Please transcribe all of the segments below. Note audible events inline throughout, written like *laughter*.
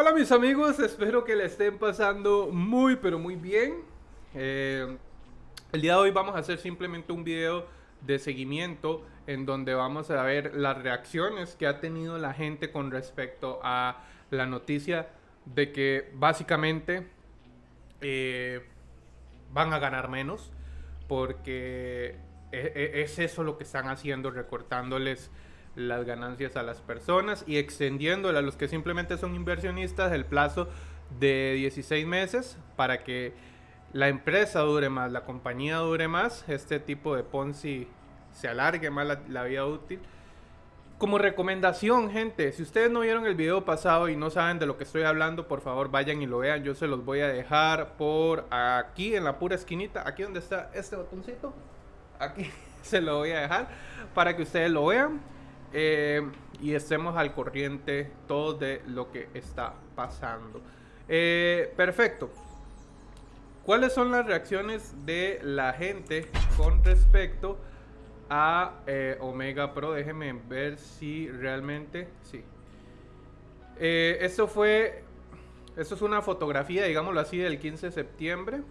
Hola mis amigos, espero que le estén pasando muy pero muy bien. Eh, el día de hoy vamos a hacer simplemente un video de seguimiento en donde vamos a ver las reacciones que ha tenido la gente con respecto a la noticia de que básicamente eh, van a ganar menos porque e, e, es eso lo que están haciendo, recortándoles las ganancias a las personas y extendiéndole a los que simplemente son inversionistas el plazo de 16 meses para que la empresa dure más, la compañía dure más, este tipo de Ponzi se alargue más la, vida útil. Como recomendación, gente, si ustedes no vieron el video pasado y no saben de lo que estoy hablando, por favor vayan y lo vean. Yo se los voy a dejar por aquí en la pura esquinita, aquí donde está este botoncito. Aquí *laughs* se lo voy a dejar para que ustedes lo vean. Eh, y estemos al corriente todo de lo que está pasando. Eh, perfecto. ¿Cuáles son las reacciones de la gente con respecto a eh, Omega Pro? Déjenme ver si realmente... Sí. esto fue... Esto es una fotografía, digámoslo así, del 15 de septiembre.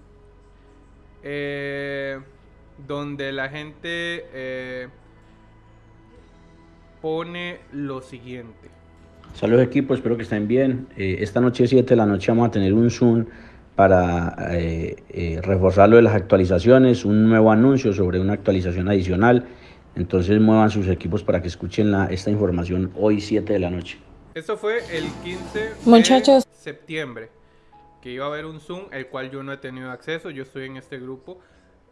donde la gente pone lo siguiente. Saludos equipo, espero que estén bien. Eh, esta noche 7 de la noche vamos a tener un Zoom para eh, eh, reforzar lo de las actualizaciones, un nuevo anuncio sobre una actualización adicional. Entonces muevan sus equipos para que escuchen la, esta información hoy 7 de la noche. Esto fue el 15 de septiembre, que iba a haber un Zoom, el cual yo no he tenido acceso, yo estoy en este grupo,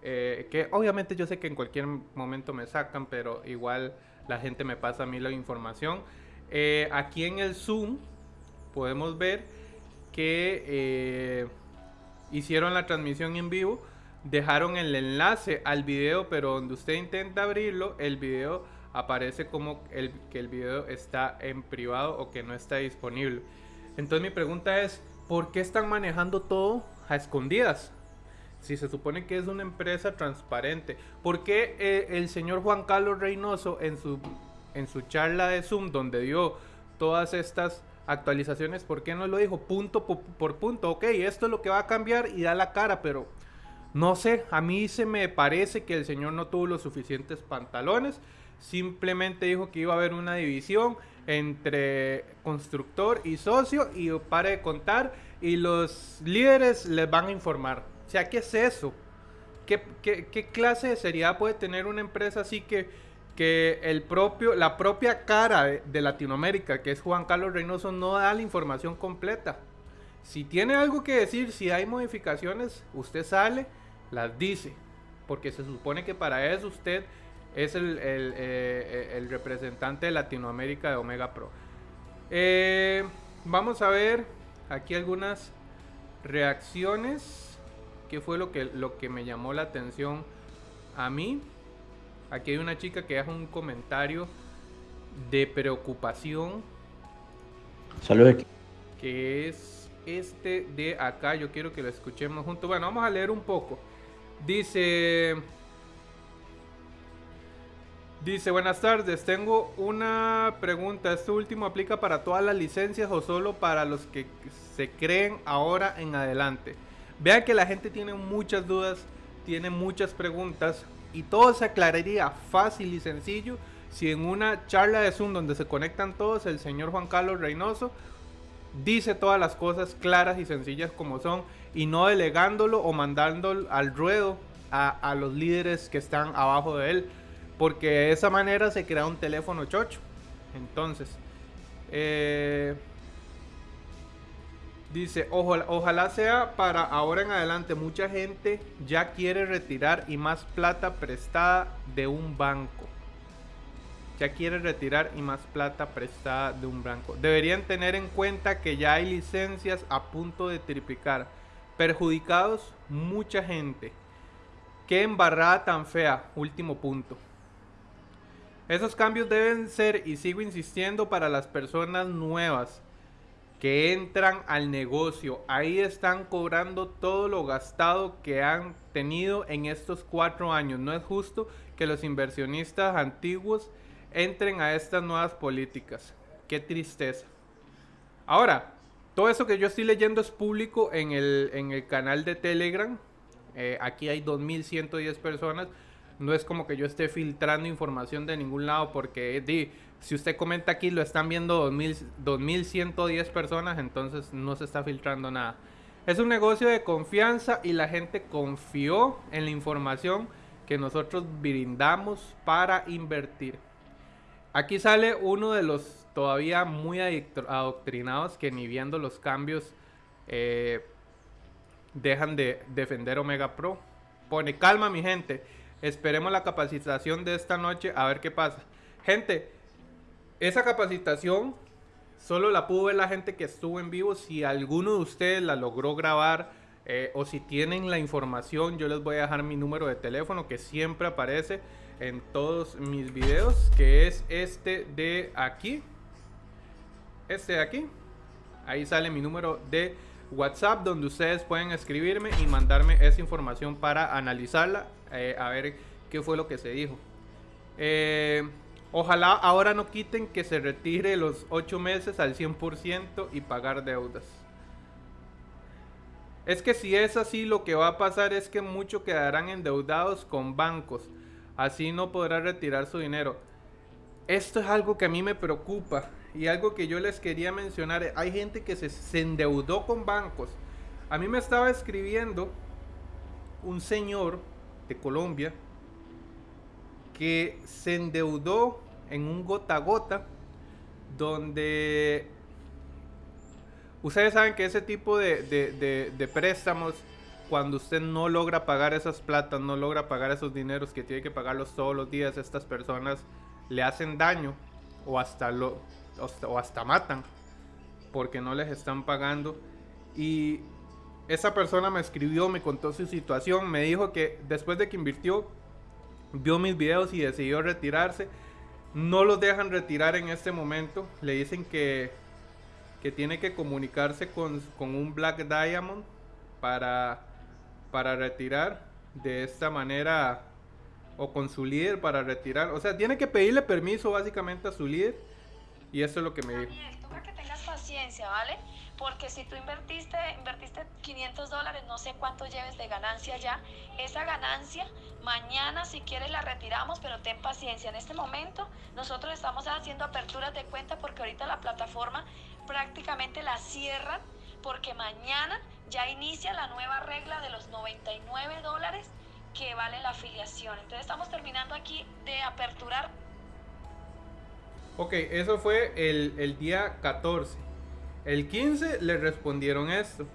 que obviamente yo sé que en cualquier momento me sacan, pero igual la gente me pasa a mí la información. Eh, aquí en el Zoom podemos ver que eh, hicieron la transmisión en vivo, dejaron el enlace al video, pero donde usted intenta abrirlo, el video aparece como el, que el video está en privado o que no está disponible. Entonces mi pregunta es, ¿por qué están manejando todo a escondidas? Si se supone que es una empresa transparente, ¿por qué eh, el señor Juan Carlos Reynoso en su, en su charla de Zoom, donde dio todas estas actualizaciones, ¿por qué no lo dijo punto por, punto? Ok, esto es lo que va a cambiar y da la cara, pero no sé, a mí se me parece que el señor no tuvo los suficientes pantalones, simplemente dijo que iba a haber una división entre constructor y socio y para de contar y los líderes les van a informar. O sea, ¿qué es eso? ¿Qué, clase de seriedad puede tener una empresa así que, que el propio, la propia cara de, Latinoamérica, que es Juan Carlos Reynoso, no da la información completa? Si tiene algo que decir, si hay modificaciones, usted sale, las dice. Porque se supone que para eso usted es el, eh, representante de Latinoamérica de Omega Pro. Eh, vamos a ver aquí algunas reacciones. ¿Qué fue lo que, lo que me llamó la atención a mí? Aquí hay una chica que hace un comentario de preocupación. Saludos. Que es este de acá. Yo quiero que lo escuchemos juntos. Bueno, vamos a leer un poco. Dice... Dice, buenas tardes, tengo una pregunta. ¿Este último aplica para todas las licencias o solo para los que se creen ahora en adelante? Vean que la gente tiene muchas dudas, tiene muchas preguntas y todo se aclararía fácil y sencillo si en una charla de Zoom donde se conectan todos, el señor Juan Carlos Reynoso dice todas las cosas claras y sencillas como son y no delegándolo o mandándolo al ruedo a, los líderes que están abajo de él. Porque de esa manera se crea un teléfono chocho. Entonces, eh, Dice, ojalá, sea para ahora en adelante. Mucha gente ya quiere retirar y más plata prestada de un banco. Ya quiere retirar y más plata prestada de un banco. Deberían tener en cuenta que ya hay licencias a punto de triplicar. Perjudicados mucha gente. Qué embarrada tan fea. Último punto. Esos cambios deben ser, y sigo insistiendo, para las personas nuevas que entran al negocio. Ahí están cobrando todo lo gastado que han tenido en estos cuatro años. No es justo que los inversionistas antiguos entren a estas nuevas políticas. Qué tristeza. Ahora, todo eso que yo estoy leyendo es público en el, en el canal de Telegram. Eh, aquí hay 2.110 personas. No es como que yo esté filtrando información de ningún lado porque di, si usted comenta aquí lo están viendo 2.110 personas, entonces no se está filtrando nada. Es un negocio de confianza y la gente confió en la información que nosotros brindamos para invertir. Aquí sale uno de los todavía muy adoctrinados que ni viendo los cambios eh, dejan de defender Omega Pro. Pone calma mi gente. Esperemos la capacitación de esta noche a ver qué pasa. Gente, esa capacitación solo la pudo ver la gente que estuvo en vivo. Si alguno de ustedes la logró grabar eh, o si tienen la información, yo les voy a dejar mi número de teléfono que siempre aparece en todos mis videos, que es este de aquí. Este de aquí. Ahí sale mi número de WhatsApp donde ustedes pueden escribirme y mandarme esa información para analizarla, eh, a ver qué fue lo que se dijo. Eh, ojalá ahora no quiten que se retire los 8 meses al 100% y pagar deudas. Es que si es así, lo que va a pasar es que muchos quedarán endeudados con bancos. Así no podrá retirar su dinero. Esto es algo que a mí me preocupa y algo que yo les quería mencionar. Hay gente que se, endeudó con bancos. A mí me estaba escribiendo un señor de Colombia que se endeudó en un gota a gota donde ustedes saben que ese tipo de, de, préstamos cuando usted no logra pagar esas platas, no logra pagar esos dineros que tiene que pagarlos todos los días, estas personas le hacen daño o hasta lo o hasta matan porque no les están pagando y esa persona me escribió, me contó su situación, me dijo que después de que invirtió vio mis videos y decidió retirarse. No los dejan retirar en este momento. Le dicen que, que tiene que comunicarse con, con un Black Diamond para, para retirar de esta manera o con su líder para retirar. O sea, tiene que pedirle permiso básicamente a su líder. Y eso es lo que me dijo. Daniel, toca que tengas paciencia, ¿vale? Porque si tú invertiste, invertiste 500 dólares, no sé cuánto lleves de ganancia ya, esa ganancia mañana si quieres la retiramos, pero ten paciencia. En este momento nosotros estamos haciendo aperturas de cuenta porque ahorita la plataforma prácticamente la cierran porque mañana ya inicia la nueva regla de los 99 dólares que vale la afiliación. Entonces estamos terminando aquí de aperturar. Ok, eso fue el, el día 14. El 15 le respondieron esto.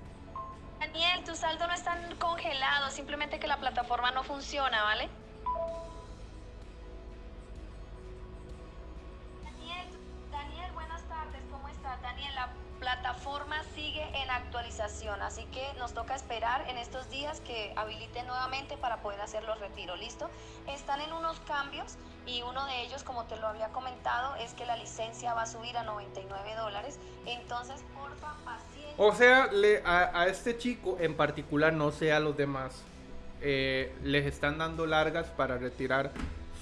Daniel, tu saldo no está congelado, simplemente que la plataforma no funciona, ¿vale? Daniel, Daniel, buenas tardes, ¿cómo estás? Daniel, la plataforma sigue en actualización, así que nos toca esperar en estos días que habilite nuevamente para poder hacer los retiros, ¿listo? Están en unos cambios y uno de ellos, como te lo había comentado, es que la licencia va a subir a 99 dólares, entonces porfa, paciencia. O sea, le, a, este chico en particular, no sé a los demás, eh, les están dando largas para retirar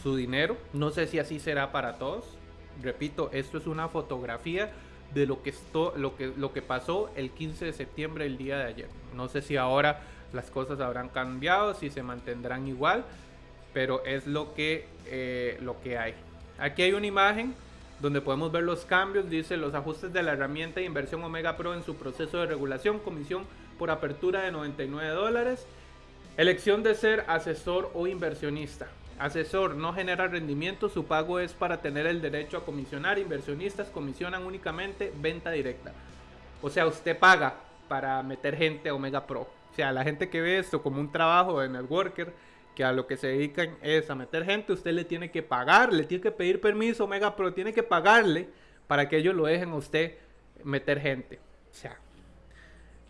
su dinero, no sé si así será para todos, repito, esto es una fotografía de lo que, esto, lo, que, lo que pasó el 15 de septiembre, el día de ayer. No sé si ahora las cosas habrán cambiado, si se mantendrán igual, pero es lo que, eh, lo que hay. Aquí hay una imagen donde podemos ver los cambios, dice los ajustes de la herramienta de inversión Omega Pro en su proceso de regulación, comisión por apertura de 99 dólares, elección de ser asesor o inversionista. Asesor no genera rendimiento, su pago es para tener el derecho a comisionar. Inversionistas comisionan únicamente venta directa. O sea, usted paga para meter gente a Omega Pro. O sea, la gente que ve esto como un trabajo de networker, que a lo que se dedican es a meter gente, usted le tiene que pagar, le tiene que pedir permiso Omega Pro, tiene que pagarle para que ellos lo dejen a usted meter gente. O sea,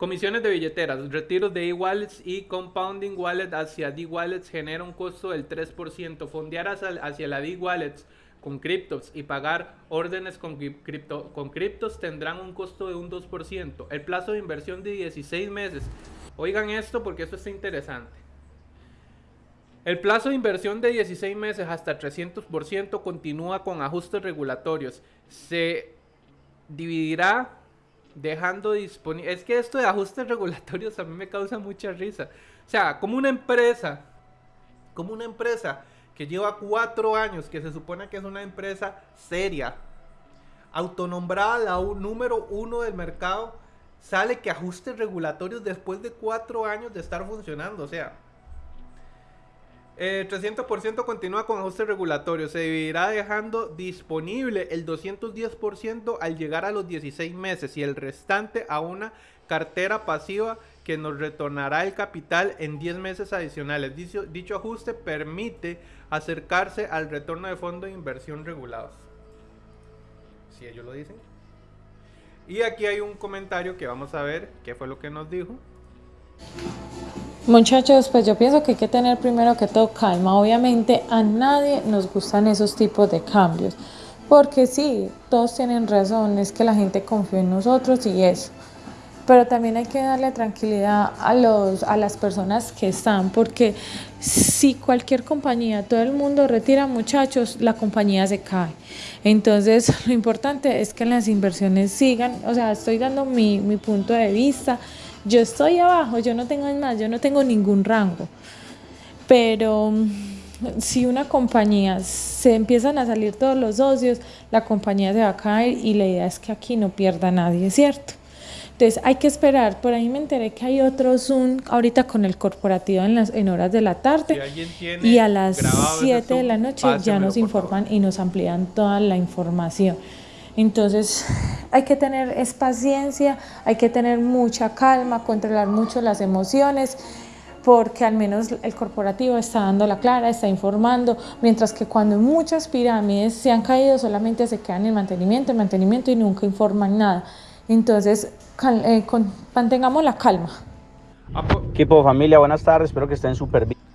Comisiones de billeteras, retiros de e-wallets y compounding wallet hacia D-wallets genera un costo del 3%. Fondear hacia, la D-wallets con criptos y pagar órdenes con, cripto, con criptos tendrán un costo de un 2%. El plazo de inversión de 16 meses. Oigan esto porque esto está interesante. El plazo de inversión de 16 meses hasta 300% continúa con ajustes regulatorios. Se dividirá dejando disponible. Es que esto de ajustes regulatorios a mí me causa mucha risa. O sea, como una empresa, como una empresa que lleva cuatro años, que se supone que es una empresa seria, autonombrada la número uno del mercado, sale que ajustes regulatorios después de cuatro años de estar funcionando. O sea, 300% eh, continúa con ajuste regulatorio. Se dividirá dejando disponible el 210% al llegar a los 16 meses y el restante a una cartera pasiva que nos retornará el capital en 10 meses adicionales. Dicho, dicho ajuste permite acercarse al retorno de fondos de inversión regulados. Si ellos lo dicen. Y aquí hay un comentario que vamos a ver qué fue lo que nos dijo. Muchachos, pues yo pienso que hay que tener primero que todo calma. Obviamente a nadie nos gustan esos tipos de cambios. Porque sí, todos tienen razón, es que la gente confía en nosotros y eso. Pero también hay que darle tranquilidad a, los, a las personas que están, porque si cualquier compañía, todo el mundo retira muchachos, la compañía se cae. Entonces, lo importante es que las inversiones sigan, o sea, estoy dando mi, mi punto de vista yo estoy abajo, yo no tengo más, yo no tengo ningún rango. Pero mm, si una compañía se empiezan a salir todos los socios, la compañía se va a caer y la idea es que aquí no pierda nadie, ¿cierto? Entonces hay que esperar. Por ahí me enteré que hay otro Zoom ahorita con el corporativo en, las, en horas de la tarde. y a las 7 de la noche ya nos informan y nos amplían toda la información. Entonces hay que tener es paciencia, hay que tener mucha calma, controlar mucho las emociones porque al menos el corporativo está dando la clara, está informando, mientras que cuando muchas pirámides se han caído solamente se quedan en mantenimiento, en mantenimiento y nunca informan nada. Entonces, eh, mantengamos la calma. Equipo familia, buenas tardes, espero que estén súper bien.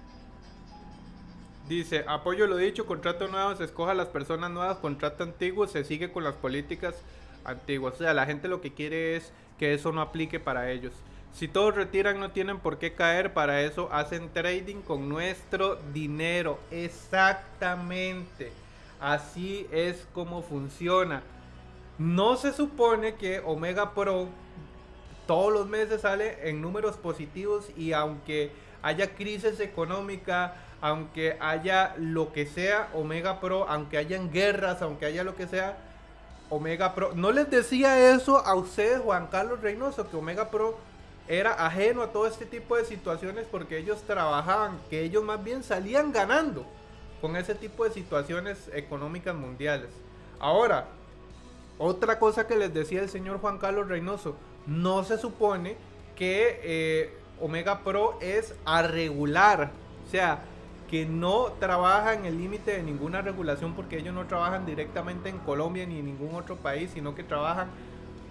Dice, apoyo lo dicho, contrato nuevo, se escoja las personas nuevas, contrato antiguo, se sigue con las políticas antiguas. O sea, la gente lo que quiere es que eso no aplique para ellos. Si todos retiran no tienen por qué caer, para eso hacen trading con nuestro dinero. Exactamente. Así es como funciona. No se supone que Omega Pro todos los meses sale en números positivos y aunque haya crisis económica, aunque haya lo que sea, Omega Pro, aunque hayan guerras, aunque haya lo que sea, Omega Pro. No les decía eso a ustedes, Juan Carlos Reynoso, que Omega Pro era ajeno a todo este tipo de situaciones porque ellos trabajaban, que ellos más bien salían ganando con ese tipo de situaciones económicas mundiales. Ahora, otra cosa que les decía el señor Juan Carlos Reynoso, no se supone que eh, Omega Pro es a regular. O sea, que no trabaja en el límite de ninguna regulación porque ellos no trabajan directamente en Colombia ni en ningún otro país, sino que trabajan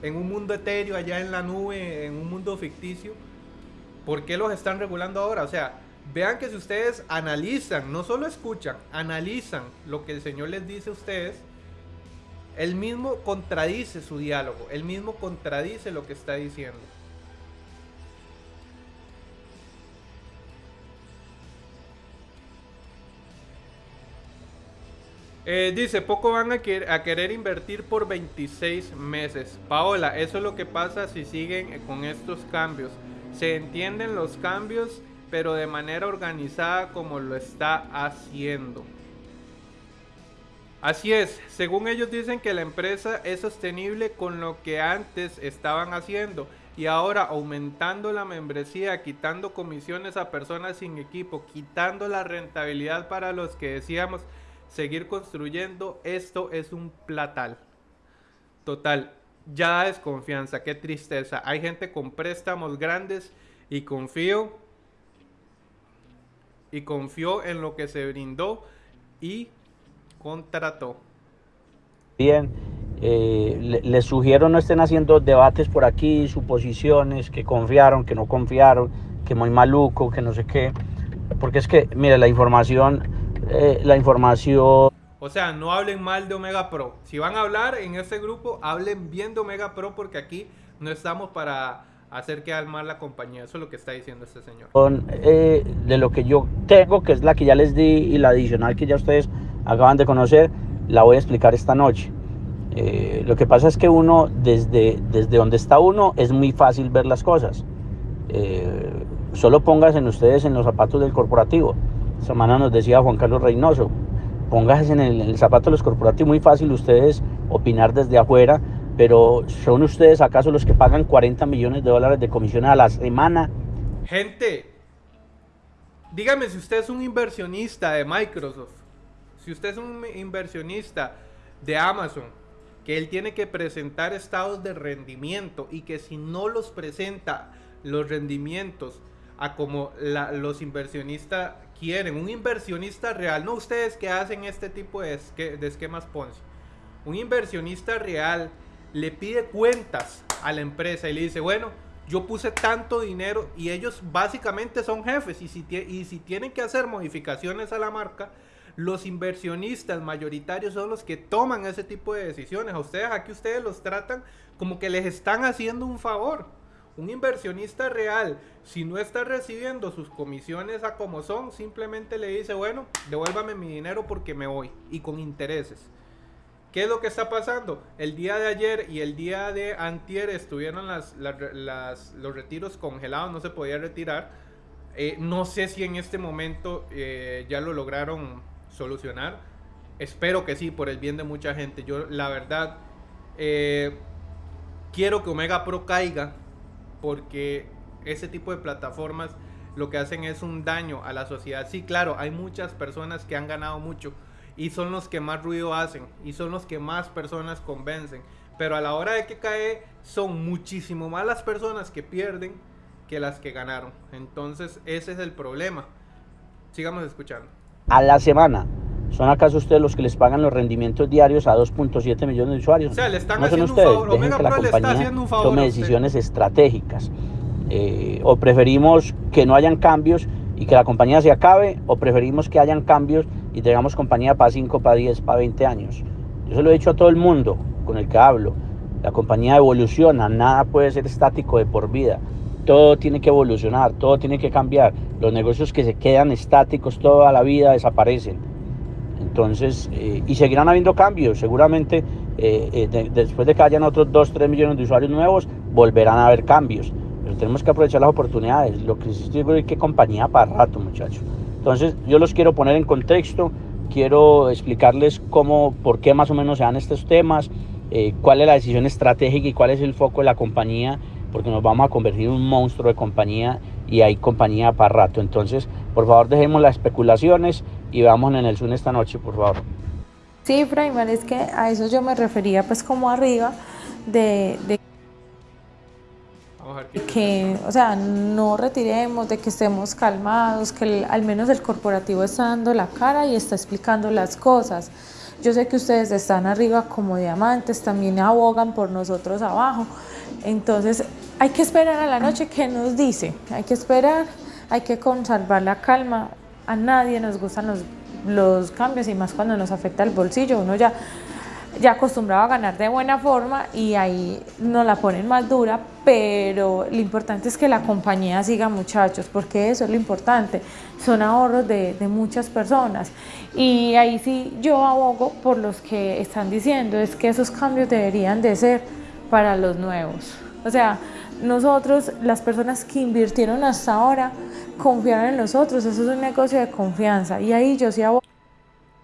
en un mundo etéreo, allá en la nube, en un mundo ficticio. ¿Por qué los están regulando ahora? O sea, vean que si ustedes analizan, no solo escuchan, analizan lo que el Señor les dice a ustedes, él mismo contradice su diálogo, él mismo contradice lo que está diciendo. Eh, dice, poco van a, querer invertir por 26 meses. Paola, eso es lo que pasa si siguen con estos cambios. Se entienden los cambios, pero de manera organizada como lo está haciendo. Así es, según ellos dicen que la empresa es sostenible con lo que antes estaban haciendo y ahora aumentando la membresía, quitando comisiones a personas sin equipo, quitando la rentabilidad para los que decíamos seguir construyendo, esto es un platal. Total, ya desconfianza, qué tristeza. Hay gente con préstamos grandes y confío y confió en lo que se brindó y contrató. Bien, eh, les sugiero no estén haciendo debates por aquí, suposiciones, que confiaron, que no confiaron, que muy maluco, que no sé qué. Porque es que, mire, la información eh, la información. O sea, no hablen mal de Omega Pro. Si van a hablar en ese grupo, hablen bien de Omega Pro porque aquí no estamos para hacer quedar mal la compañía. Eso es lo que está diciendo este señor. Eh, de lo que yo tengo, que es la que ya les di y la adicional que ya ustedes acaban de conocer, la voy a explicar esta noche. Eh, lo que pasa es que uno, desde, desde donde está uno, es muy fácil ver las cosas. Eh, solo pónganse ustedes en los zapatos del corporativo. Semana nos decía Juan Carlos Reynoso, el, en el zapato de los corporativos, muy fácil ustedes opinar desde afuera, pero ¿son ustedes acaso los que pagan 40 millones de dólares de comisiones a la semana? Gente, dígame si usted es un inversionista de Microsoft, si usted es un inversionista de Amazon, que él tiene que presentar estados de rendimiento y que si no los presenta los rendimientos a como los inversionistas quieren, un inversionista real, no ustedes que hacen este tipo de, esquemas Ponzi, un inversionista real le pide cuentas a la empresa y le dice, bueno, yo puse tanto dinero y ellos básicamente son jefes y si, y si tienen que hacer modificaciones a la marca, los inversionistas mayoritarios son los que toman ese tipo de decisiones. A ustedes aquí ustedes los tratan como que les están haciendo un favor. Un inversionista real, si no está recibiendo sus comisiones a como son, simplemente le dice, bueno, devuélvame mi dinero porque me voy y con intereses. ¿Qué es lo que está pasando? El día de ayer y el día de antier estuvieron los retiros congelados, no se podía retirar. Eh, no sé si en este momento eh, ya lo lograron solucionar. Espero que sí, por el bien de mucha gente. Yo, la verdad, eh, quiero que Omega Pro caiga porque ese tipo de plataformas lo que hacen es un daño a la sociedad. Sí, claro, hay muchas personas que han ganado mucho y son los que más ruido hacen y son los que más personas convencen. Pero a la hora de que cae, son muchísimo más las personas que pierden que las que ganaron. Entonces, ese es el problema. Sigamos escuchando a la semana. ¿Son acaso ustedes los que les pagan los rendimientos diarios a 2.7 millones de usuarios? O sea, le están no son ustedes. Un favor. Dejen que la compañía tome decisiones estratégicas. Eh, o preferimos que no hayan cambios y que la compañía se acabe, o preferimos que hayan cambios y tengamos compañía para 5, para 10, para 20 años. Yo se lo he dicho a todo el mundo con el que hablo. La compañía evoluciona, nada puede ser estático de por vida todo tiene que evolucionar, todo tiene que cambiar. Los negocios que se quedan estáticos toda la vida desaparecen. Entonces, eh, y seguirán habiendo cambios. Seguramente eh, eh, después de que hayan otros 2, 3 millones de usuarios nuevos, volverán a haber cambios. Pero tenemos que aprovechar las oportunidades. Lo que sí es que compañía para rato, muchachos. Entonces, yo los quiero poner en contexto. Quiero explicarles cómo, por qué más o menos se dan estos temas, cuál es la decisión estratégica y cuál es el foco de la compañía porque nos vamos a convertir en un monstruo de compañía y hay compañía para rato. Entonces, por favor, dejemos las especulaciones y vamos en el Zoom esta noche, por favor. Sí, Fraiman, es que a eso yo me refería pues como arriba de, de que, o sea, no retiremos, de que estemos calmados, que al menos el corporativo está dando la cara y está explicando las cosas. Yo sé que ustedes están arriba como diamantes, también abogan por nosotros abajo. Entonces, hay que esperar a la noche que nos dice, hay que esperar, hay que conservar la calma, a nadie nos gustan los, los cambios y más cuando nos afecta el bolsillo, uno ya, ya acostumbrado a ganar de buena forma y ahí nos la ponen más dura, pero lo importante es que la compañía siga muchachos, porque eso es lo importante, son ahorros de, de muchas personas. Y ahí sí yo abogo por los que están diciendo, es que esos cambios deberían de ser para los nuevos, o sea, nosotros, las personas que invirtieron hasta ahora, confiaron en nosotros. Eso es un negocio de confianza. Y ahí yo sí hago.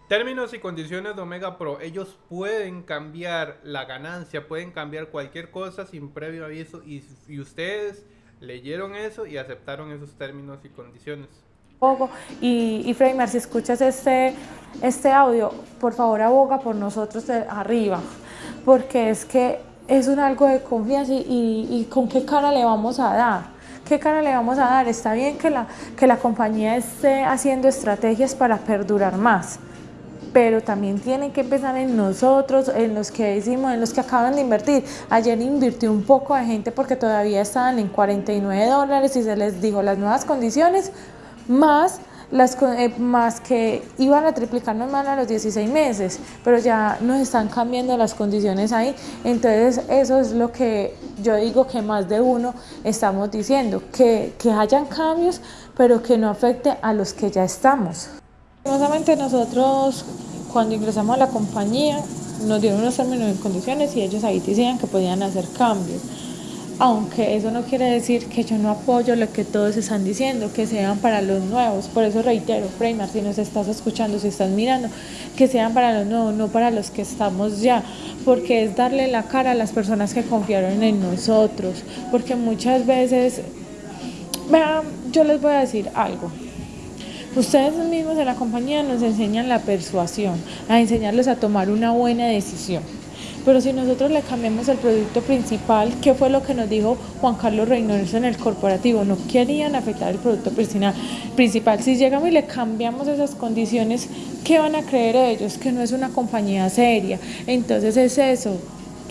Términos y condiciones de Omega Pro. Ellos pueden cambiar la ganancia, pueden cambiar cualquier cosa sin previo aviso. Y, ustedes leyeron eso y aceptaron esos términos y condiciones. Y, y Freymar, si escuchas este, este audio, por favor aboga por nosotros de arriba, porque es que es un algo de confianza y, con qué cara le vamos a dar. ¿Qué cara le vamos a dar? Está bien que la, que la compañía esté haciendo estrategias para perdurar más, pero también tienen que empezar en nosotros, en los que decimos, en los que acaban de invertir. Ayer invirtió un poco de gente porque todavía estaban en 49 dólares y se les dijo las nuevas condiciones, más las, eh, más que iban a triplicar normal a los 16 meses, pero ya nos están cambiando las condiciones ahí. Entonces eso es lo que yo digo que más de uno estamos diciendo, que, que hayan cambios, pero que no afecte a los que ya estamos. Nosotros cuando ingresamos a la compañía nos dieron unos términos y condiciones y ellos ahí decían que podían hacer cambios aunque eso no quiere decir que yo no apoyo lo que todos están diciendo, que sean para los nuevos. Por eso reitero, Freymar, si nos estás escuchando, si estás mirando, que sean para los nuevos, no para los que estamos ya, porque es darle la cara a las personas que confiaron en nosotros, porque muchas veces, vean, yo les voy a decir algo. Ustedes mismos en la compañía nos enseñan la persuasión, a enseñarles a tomar una buena decisión pero si nosotros le cambiamos el producto principal, ¿qué fue lo que nos dijo Juan Carlos Reynoso en el corporativo? No querían afectar el producto principal. Si llegamos y le cambiamos esas condiciones, ¿qué van a creer ellos? Que no es una compañía seria. Entonces es eso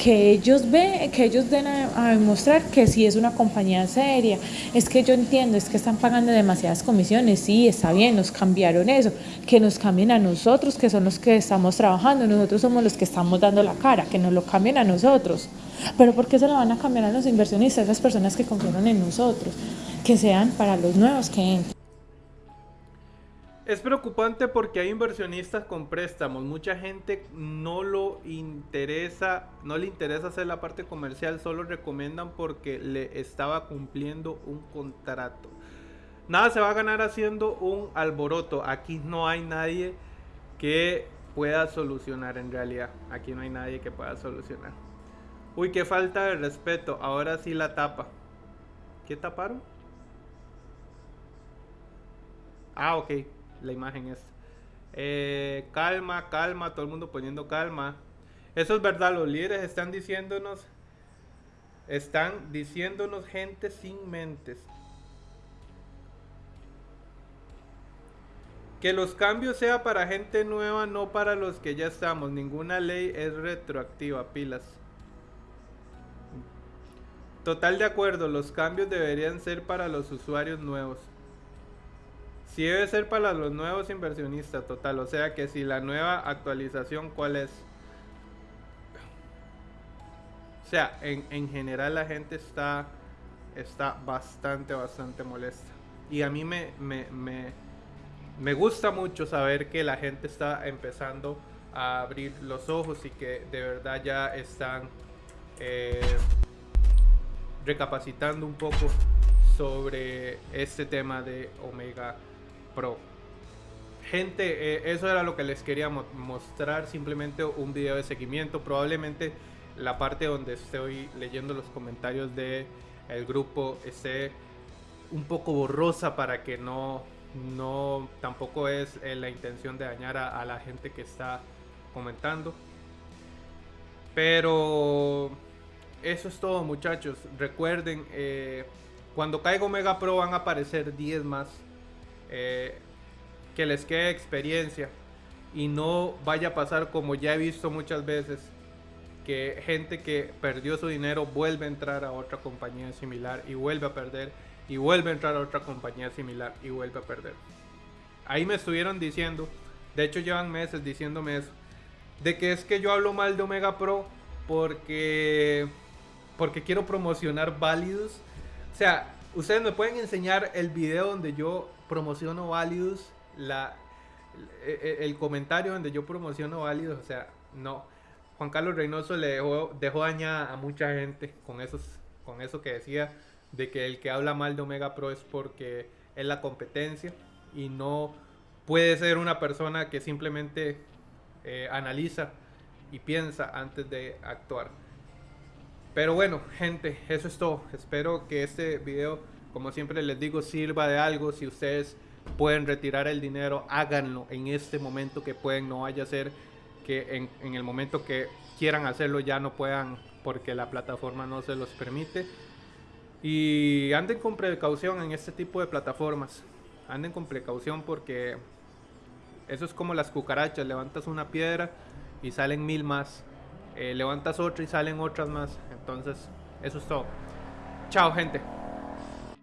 que ellos ven, que ellos den a, demostrar que sí es una compañía seria. Es que yo entiendo, es que están pagando demasiadas comisiones, sí, está bien, nos cambiaron eso, que nos cambien a nosotros, que son los que estamos trabajando, nosotros somos los que estamos dando la cara, que nos lo cambien a nosotros. Pero ¿por qué se lo van a cambiar a los inversionistas, las personas que confiaron en nosotros? Que sean para los nuevos que entran. Es preocupante porque hay inversionistas con préstamos. Mucha gente no lo interesa, no le interesa hacer la parte comercial, solo recomiendan porque le estaba cumpliendo un contrato. Nada se va a ganar haciendo un alboroto. Aquí no hay nadie que pueda solucionar en realidad. Aquí no hay nadie que pueda solucionar. Uy, qué falta de respeto. Ahora sí la tapa. ¿Qué taparon? Ah, ok la imagen es. Eh, calma, calma, todo el mundo poniendo calma. Eso es verdad, los líderes están diciéndonos, están diciéndonos gente sin mentes. Que los cambios sea para gente nueva, no para los que ya estamos. Ninguna ley es retroactiva, pilas. Total de acuerdo, los cambios deberían ser para los usuarios nuevos. Si debe ser para los nuevos inversionistas, total. O sea que si la nueva actualización, ¿cuál es? O sea, en, general la gente está, está bastante, bastante molesta. Y a mí me, me, gusta mucho saber que la gente está empezando a abrir los ojos y que de verdad ya están eh, recapacitando un poco sobre este tema de Omega Pro. Gente, eh, eso era lo que les quería mostrar, simplemente un video de seguimiento. Probablemente la parte donde estoy leyendo los comentarios de el grupo esté un poco borrosa para que no, no tampoco es eh, la intención de dañar a, la gente que está comentando. Pero eso es todo muchachos. Recuerden, eh, cuando caiga Omega Pro van a aparecer 10 más eh, que les quede experiencia y no vaya a pasar como ya he visto muchas veces que gente que perdió su dinero vuelve a entrar a otra compañía similar y vuelve a perder y vuelve a entrar a otra compañía similar y vuelve a perder. Ahí me estuvieron diciendo, de hecho llevan meses diciéndome eso, de que es que yo hablo mal de Omega Pro porque porque quiero promocionar válidos. O sea, ustedes me pueden enseñar el video donde yo promociono Validus, la, e, e, el, comentario donde yo promociono Validus, o sea, no. Juan Carlos Reynoso le dejó, dejó daña a mucha gente con, esos, con eso que decía de que el que habla mal de Omega Pro es porque es la competencia y no puede ser una persona que simplemente eh, analiza y piensa antes de actuar. Pero bueno, gente, eso es todo. Espero que este video como siempre les digo, sirva de algo. Si ustedes pueden retirar el dinero, háganlo en este momento que pueden. No vaya a ser que en, el momento que quieran hacerlo ya no puedan porque la plataforma no se los permite. Y anden con precaución en este tipo de plataformas. Anden con precaución porque eso es como las cucarachas. Levantas una piedra y salen mil más. Eh, levantas otra y salen otras más. Entonces, eso es todo. Chao, gente.